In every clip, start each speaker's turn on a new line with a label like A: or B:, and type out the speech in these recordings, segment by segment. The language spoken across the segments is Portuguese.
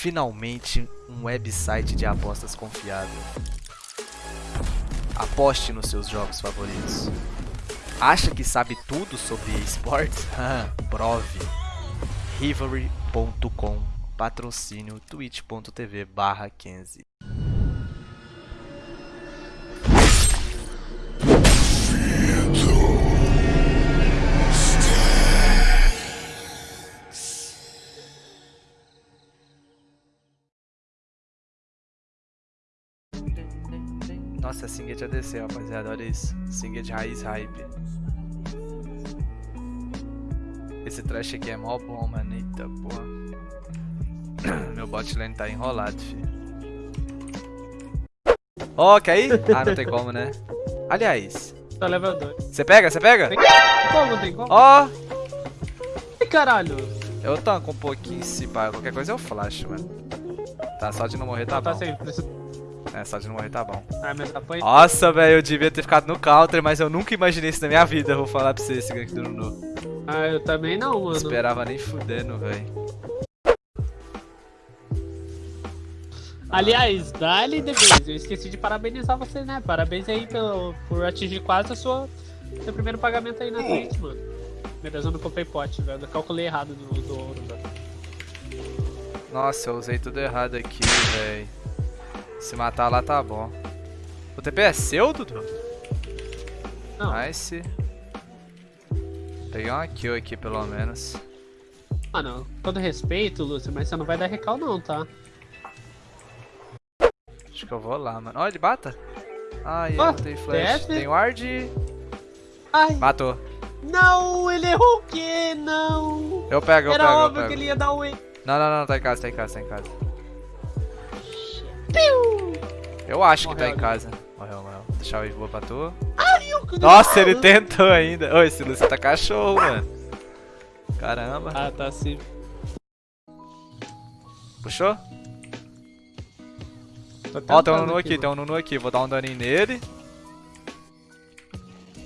A: Finalmente, um website de apostas confiável. Aposte nos seus jogos favoritos. Acha que sabe tudo sobre esportes? Prove. Rivalry.com Patrocínio twitch.tv barra 15 Nossa, a Singed ADC, rapaziada, olha isso. Singed raiz hype. Esse trash aqui é mó bom, mano. Eita porra. Meu bot lane tá enrolado, fi. Ó, oh, quer ir? Ah, não tem como, né? Aliás.
B: Tá level 2.
A: Você pega? Você pega?
B: Tem como, tem como?
A: Ó! Oh.
B: caralho!
A: Eu tanco um pouquinho se pá. Qualquer coisa eu flash, mano. Tá, só de não morrer tá não, bom. Tá é, só de não morrer tá bom.
B: Ah, mas.
A: Nossa, velho, eu devia ter ficado no counter, mas eu nunca imaginei isso na minha vida, vou falar pra você, esse gank do Nunu.
B: Ah, eu também não, mano.
A: Esperava nem fudendo, velho.
B: Aliás, Dali Debase, eu esqueci de parabenizar você, né? Parabéns aí pelo, por atingir quase a sua, seu primeiro pagamento aí na Twitch, mano. Beleza, eu não comprei pote, velho. Eu calculei errado do, do ouro, velho.
A: Nossa, eu usei tudo errado aqui, velho. Se matar lá tá bom. O TP é seu, Dudu?
B: Não.
A: Nice. Peguei uma kill aqui, pelo menos.
B: Ah, não. Todo respeito, Lúcio, mas você não vai dar recal não, tá?
A: Acho que eu vou lá, mano. Olha, ele bata. Ai, oh, eu tem flash. Tem ward.
B: Ai.
A: Matou.
B: Não, ele errou o quê? Não.
A: Eu pego, eu
B: Era
A: pego,
B: óbvio
A: eu
B: que ele ia dar um... Não,
A: não, não, tá em casa, tá em casa, tá em casa. Piu! Eu acho morreu, que tá em casa. Morreu, morreu. Vou deixar o Wave boa pra tu.
B: Ai,
A: Nossa, ele tentou ainda. Ô, esse Lúcio tá cachorro, mano. Caramba.
B: Ah, tá sim.
A: Puxou? Ó, tem um Nunu aqui, aqui tem um Nunu aqui. Vou dar um daninho nele.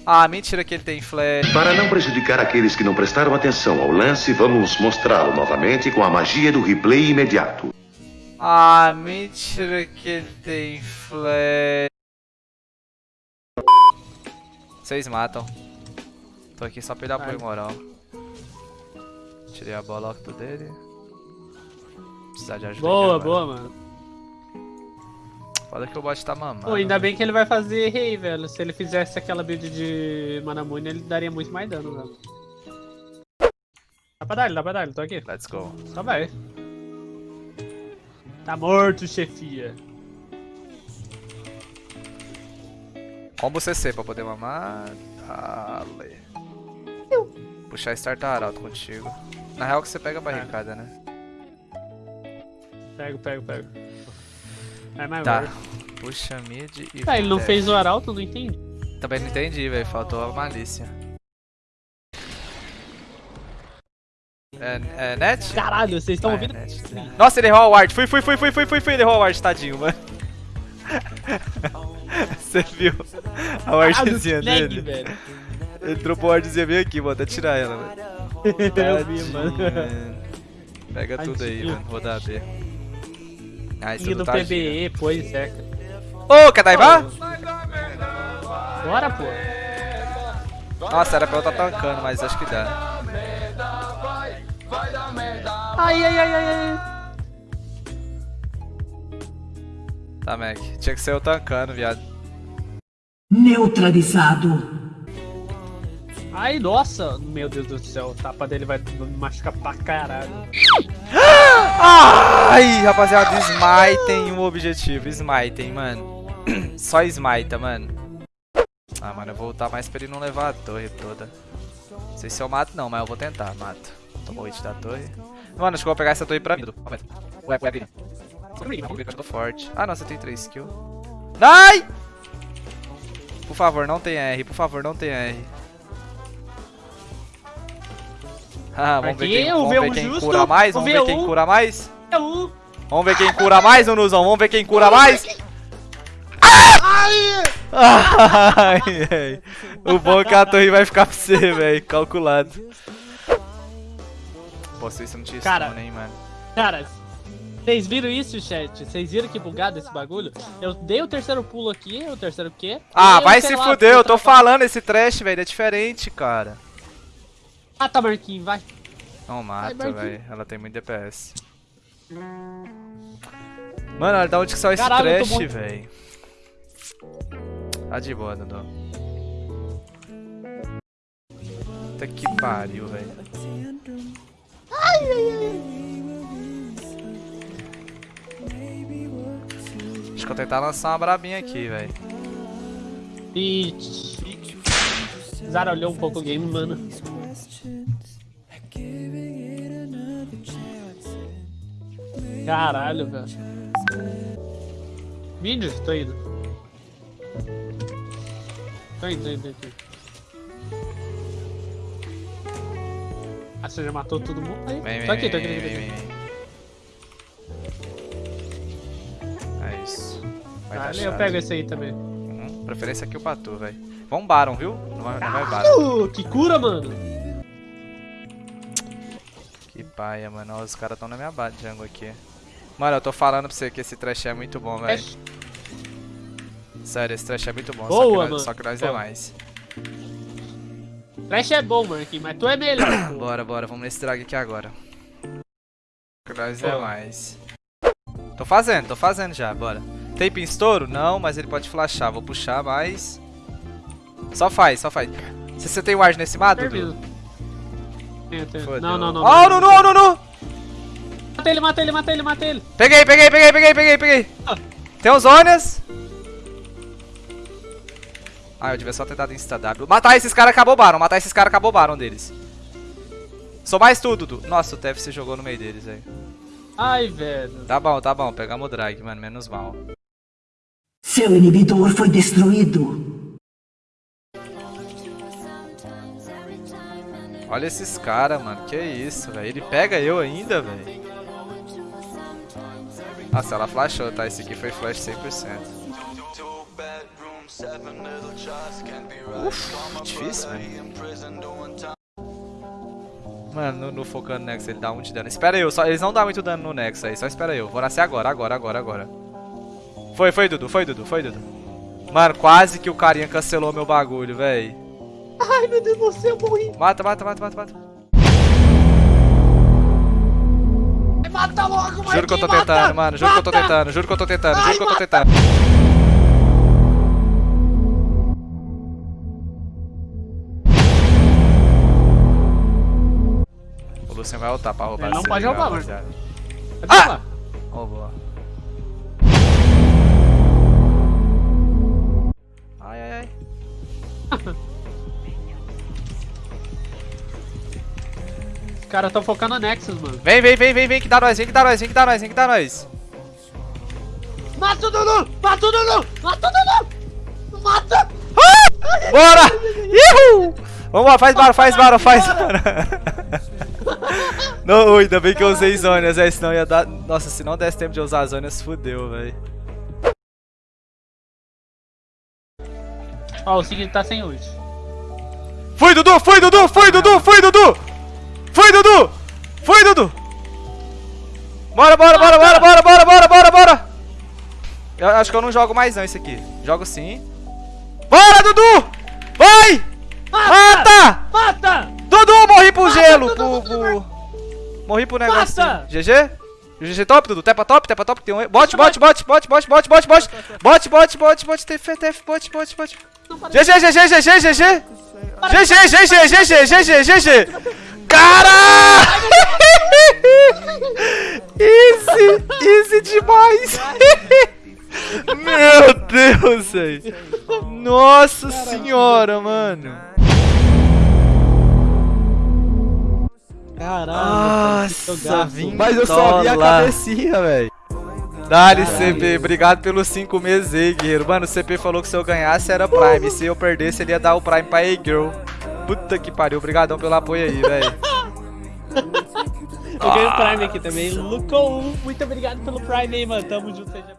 A: Ah, mentira que ele tem flash.
C: Para não prejudicar aqueles que não prestaram atenção ao lance, vamos mostrá-lo novamente com a magia do replay imediato.
A: Ah, mentira que ele tem flash. Vocês matam. Tô aqui só pra ele dar apoio moral. Tirei a bola octo dele. Precisar de ajuda
B: Boa, boa, mano.
A: Foda que o bot tá mamando.
B: Pô, ainda bem que ele vai fazer rei, velho. Se ele fizesse aquela build de Manamune, ele daria muito mais dano, velho. Dá pra dar ele, dá pra dar ele, tô aqui.
A: Let's go.
B: Só vai. Tá morto, chefia.
A: Combo CC pra poder mamar. Dale. Puxar startar alto contigo. Na real que você pega a barricada, né?
B: Pego, pego, pego. É mais
A: Tá. Puxa mid e.
B: Ah, ele não fez o arauto? Não entendi.
A: Também não entendi, velho. Faltou a malícia. É, é net?
B: Caralho, vocês estão ah, ouvindo?
A: É Nossa, ele errou a ward. Fui, fui, fui, fui, fui, fui, fui. Ele errou a ward, tadinho, mano. Você viu a wardzinha dele? Velho. Ele dropou a wardzinha bem aqui, vou até tirar ela, velho.
B: Eu vi, mano.
A: Pega tudo aí, mano. Vou dar B.
B: Ah, isso do PBE, pois é.
A: Ô, oh, daivar?
B: Bora, pô.
A: Nossa, era pra eu estar tá tancando, mas acho que dá.
B: Ai, ai, ai, ai, ai.
A: Tá, Mac. Tinha que ser eu tancando, viado.
D: Neutralizado.
B: Ai, nossa. Meu Deus do céu. O tapa dele vai me machucar pra caralho.
A: Ai, rapaziada. Smitem um objetivo. Smitem, mano. Só smita, mano. Ah, mano, eu vou voltar mais pra ele não levar a torre toda. Não sei se eu mato não, mas eu vou tentar. Mato. Tomou o hit da torre. Mano, acho que eu vou pegar essa torre pra mim. Ué, ué, ué. Eu tô forte. Ah, não, você tem 3 kills. Ai! Por favor, não tem R. Por favor, não tem R. Ah, vamos ver quem, vamos ver quem cura mais. Vamos ver quem cura mais. Vamos ver quem cura mais, Nuzão. Vamos ver quem cura mais. Ai! Ai, o bom é que a torre vai ficar pra você, velho. Calculado. Se isso não tinha
B: cara,
A: hein, mano.
B: Cara, Vocês viram isso, chat? Vocês viram que bugado esse bagulho? Eu dei o terceiro pulo aqui, o terceiro quê?
A: Ah, vai se
B: lá,
A: fuder, eu tô
B: tava-
A: falando esse trash, velho, é diferente, cara.
B: Ah, tá, Marquinhos, vai.
A: Não mata, velho. Ela tem muito DPS. Mano, olha da onde que saiu esse
B: Caralho,
A: trash, velho. Tá de boa, Dudu. Puta que pariu, velho. Acho que eu vou tentar lançar uma brabinha aqui, velho.
B: E... Zara olhou um pouco o game, mano. Caralho, velho. Vídeo? Tô indo. Tô indo, tô indo, tô indo. Você já matou todo mundo? Aí,
A: Vem, vem,
B: tô aqui, tô
A: vem,
B: aqui,
A: vem,
B: aqui.
A: vem, vem. É isso. Vai
B: Vale, eu pego esse aí também.
A: Uhum, Preferência aqui o Patu, velho. Vamos Baron, viu? Não vai, não vai Baron.
B: Que cura, mano!
A: Que paia, mano. Ó, Os caras tão na minha base jungle aqui. Mano, eu tô falando pra você que esse trash é muito bom, velho. Sério, esse trash é muito bom. só, que
B: Boa,
A: nós,
B: mano.
A: só que nós é
B: Boa.
A: mais.
B: Trash é bom, Marquinhos, mas tu é melhor. pô.
A: Bora, bora. Vamos nesse drag aqui agora. Nós é mais. Tô fazendo, tô fazendo já, bora. Tape em estouro? Não, mas ele pode flashar. Vou puxar, mas... Só faz, só faz. Se você tem ward nesse mato. Dudu?
B: Tenho, tenho. Não, não, não.
A: Ó, o Nunu, ó, o Nunu!
B: Mata ele, mata ele, mata ele, mata ele.
A: Peguei, peguei, peguei, peguei, peguei, peguei.
B: Ah.
A: Tem os Onias. Ah, eu devia só ter dado insta-W. Matar esses caras acabou o Baron, matar esses caras acabou o Baron deles. Sou mais tudo, Dudu. Nossa, o TF se jogou no meio deles, velho.
B: Ai, velho.
A: Tá bom, tá bom, pegamos o drag, mano, menos mal.
D: Seu inibidor foi destruído.
A: Olha esses caras, mano, que isso, velho. Ele pega eu ainda, velho. Nossa, ela flashou, tá? Esse aqui foi flash 100%. Uf, difícil, velho. Mano, no, no focando Nex ele dá um de dano. Espera eu, só, eles não dão muito dano no Nex aí, só espera eu. Vou nascer agora, agora, agora, agora. Foi, foi, Dudu, foi, Dudu, foi, Dudu. Mano, quase que o carinha cancelou meu bagulho, véi.
B: Ai, meu Deus do céu, eu morri.
A: Mata, mata, mata, mata, mata.
B: Mata logo,
A: Juro que eu tô tentando, mano. Juro que eu tô tentando, juro que eu tô tentando, juro
B: Ai,
A: que eu tô
B: mata!
A: tentando. Lucian vai ultar pra roubar
B: Ele não pode roubar, mano. Cadê
A: Ah! boa. Ai, ai, ai.
B: Os caras tão focando no Nexus, mano.
A: Vem, vem, vem, vem, vem, que dá nós, vem que dá nós, vem que dá nós, vem que dá nós.
B: Mata o Dudu! Mata o Dudu! Mata o Dudu! Mata!
A: Bora! Ihu! Vamos lá, faz barulho, faz barulho, faz barulho. Não, ainda bem que eu usei zonas, é, senão ia dar... Nossa, se não desse tempo de usar zonas, fudeu, velho.
B: Ó, o seguinte tá sem ult.
A: Fui, Dudu, fui, Dudu, fui, Dudu, fui, Dudu! Fui, Dudu! Fui, Dudu! Bora, bora, bora, bora, bora, bora, bora, bora, bora! Eu acho que eu não jogo mais não esse aqui. Jogo sim. Bora, Dudu! Vai! Mata!
B: Mata!
A: Dudu, morri pro
B: Mata,
A: gelo,
B: Dudu,
A: pro,
B: Dudu.
A: Morri pro negócio. GG? GG top, Dudu? Tepa top, tepa top, tem um... Bot, bot, bot, bot, bot, bot, bot, bot. Bot, bot, bot, bot, TF, TF, bot, bot, bot. GG, GG, GG, GG. GG, GG, GG, GG, GG. Caralho! Easy, easy demais. Meu Deus, velho. Nossa senhora, mano.
B: Caralho,
A: Nossa,
E: Mas eu só vi a cabecinha, velho.
A: Dali, CP, obrigado pelos 5 meses aí, guerreiro. Mano, o CP falou que se eu ganhasse era Prime. Se eu perdesse, ele ia dar o Prime pra A-Girl. Puta que pariu, obrigadão pelo apoio aí, velho.
B: Eu ganhei o Prime aqui também. Lucou, muito obrigado pelo Prime aí, mano. Tamo junto, seja